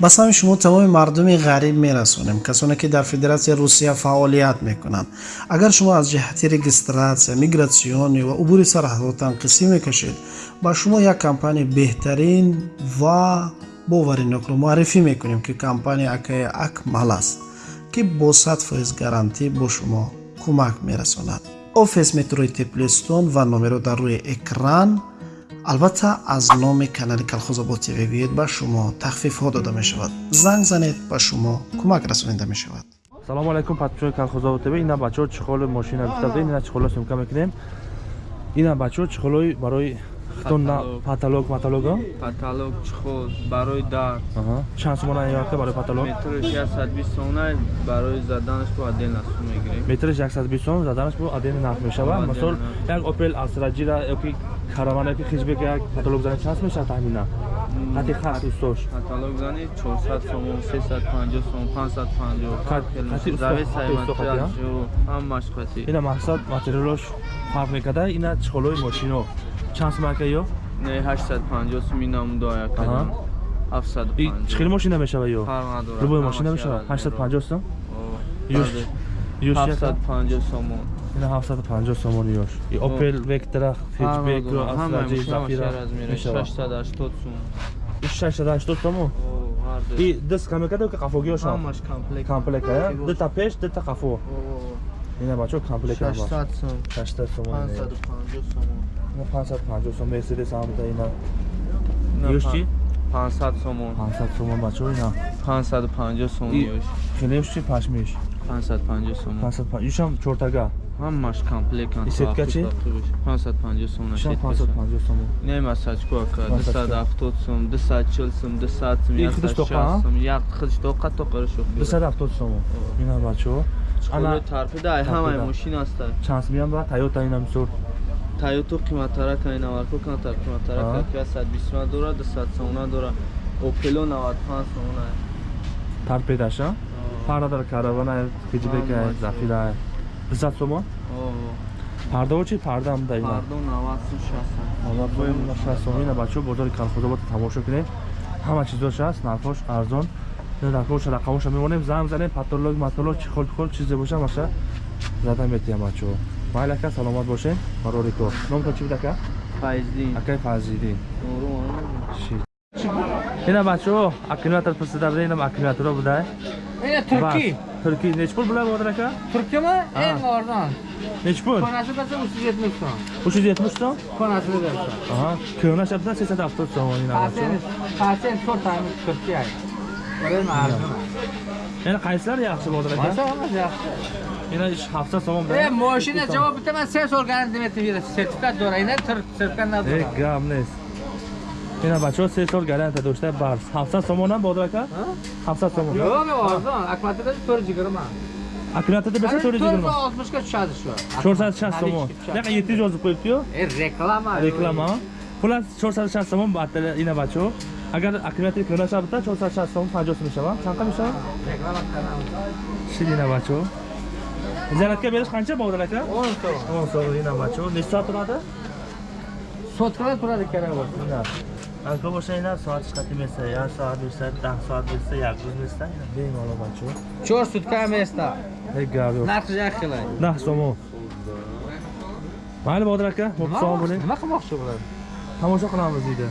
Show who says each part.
Speaker 1: ба сами шумо тамоми мардуми ғариб мерасонем касоне ки дар федератсияи русия фаъолият мекунанд. Агар шумо аз ҷиҳати регистратсия мигратсионӣ ва убури сарҳадҳо танқисӣ мекашед ба шумо як компания беҳтарин ва боваринокро муаррифӣ мекунем ки компания акаи акмал аст ки бо сад фоиз гарантӣ бо шумо кӯмак мерасонад. Офис метрои теплистон ва номеро дар рӯи экран албатта аз номи канали калхозобод тв биёед ба шумо тахфифҳо дода мешавад. Занг занед ба шумо кӯмак расонида мешавад.
Speaker 2: Салому алайкум подписчикои калхозобод тв ина бачаҳо чихоли мошина гуфтадем ина чихола сумка мекунем ина бачаҳо чихолои барои паталог. маталог
Speaker 3: паталог чихол барои дар.
Speaker 2: Чанд сомона ёрка барои паталог?
Speaker 3: Метрш 120 сомона барои заданаш бо отдельно сум мегирем.
Speaker 2: Метрш 120 сом заданаш бо отдельно нарх мешавад мисол як опел астраҷира ёки каравана ки хиҷбек як паталог зани чанд мешавад тахминан хати хат устош
Speaker 3: паталог зани 400 сомон 350 сом 550 зависаи материал ҳам машқати.
Speaker 2: Ина мақсад материалош фарқ мекарда ина чихолои мошино чанд сум ака ё
Speaker 3: не 850 сум инам до як 750
Speaker 2: чихел машина мешава ё любой машина мешава 850 сум ёш ёш
Speaker 3: 750 сомон
Speaker 2: ина 750 сомон ёш и opel vectra hatchback ро asraji zafira мешава
Speaker 3: 680 сум
Speaker 2: 680 сум и дис камекада ки қафоги ёша
Speaker 3: ҳамаш комплект
Speaker 2: комплект я дита пеш дита қафо Ина бачо комплект
Speaker 3: 600 сум
Speaker 2: 600 сум
Speaker 3: 550 сомон
Speaker 2: 550 сом. Мерседес ҳам да ина. Ёш чи?
Speaker 3: 500 сомон
Speaker 2: 500 сомон бачо ина.
Speaker 3: 550 сом ёш
Speaker 2: хелеш чи пашмиш?
Speaker 3: 550 сомон
Speaker 2: 550 юшам чортага
Speaker 3: ҳамаш комплект
Speaker 2: И сетка чи?
Speaker 3: 550 сом
Speaker 2: шам 550 сом
Speaker 3: нема сачко ака. 270 сом 240 сом 200 сом
Speaker 2: И худиш тоқа,
Speaker 3: сом. Як худиш тоқа тоқаро шух
Speaker 2: 270 сом ина бачо
Speaker 3: ана тарпида ай ҳамаи мошина аста
Speaker 2: чанс миям ба тойота ина мисол
Speaker 3: тойото қиматтарака ина варко кантар қиматтарака ки 120 сом дора 200 сом дора опело 95 сом
Speaker 2: тарпедаша фарда дар каравана хиҷбека зафира 200 сом пардо чи пардам да ина
Speaker 3: пардо 90 сом 60
Speaker 2: боем 60 сом ина бачо бозори калхозобод тамошо кунем ҳама чизош аст нархош арзон нархош рақамош мемонем занг занем патолог матолог чихол хол чизе боша маша зада метиям бачо майли ака саломат бошем барори кор номтон чи буд ака
Speaker 3: файздин
Speaker 2: акай фазидин ина бачо аккумулятор пурсида буда инам аккумуляторо буда
Speaker 4: ина турки
Speaker 2: турки неч пул була бодир ака
Speaker 4: туркима эн орзон
Speaker 2: неч пул
Speaker 4: конasi баса 370 сом
Speaker 2: 370 сом
Speaker 4: конasi берса
Speaker 2: аҳа кӯнаш абда 370 сом ина бачо
Speaker 4: пасент чор тами
Speaker 2: Yana qaysilar yaxshi
Speaker 4: bo'ldi aka? Qaysi
Speaker 2: hammasi yaxshi. Yana
Speaker 4: 3 hafta so'ng bir. E, mashina javob bitaman, sen organizm etib berasiz. Sertifikat
Speaker 2: do'rayna,
Speaker 4: tur
Speaker 2: sertifikat na do'ray. Gamnes. Yana bacho sensor garantiya do'shlar bars. Hafta so'mon ham Bodir aka?
Speaker 4: Hafta so'mon. Yo'q, arzon. Akmatada
Speaker 2: 420. Akmatada bo'lsa 420.
Speaker 4: 460 ga tushadi shu.
Speaker 2: 460 so'mon. Nega 700 yozib qo'yibdi-yu?
Speaker 4: E, reklama.
Speaker 2: Reklama. Xullas 460 somon batta ina bacho agar akkumulyator ko'rasa bitta 460 somon 50 so'm mishava qanaqa mishava
Speaker 4: реклама qilам
Speaker 2: shirina bacho zaryadka berish qancha bog'dan aka
Speaker 4: 10 so'm
Speaker 2: 10 so'm ina bacho necha soat turadi
Speaker 4: sotkada turadi kerak bo'lsa
Speaker 2: ina alko bo'lsa ina soat ishlatib bersa yarim soat bersa 10 soat bersa yarim kuz bersa bemalol bacho
Speaker 4: 4 sutka место
Speaker 2: hech gap yo'q
Speaker 4: narxi yaxshilay
Speaker 2: 10 somon mayli bodir aka 30 tomosha qilamiz deydi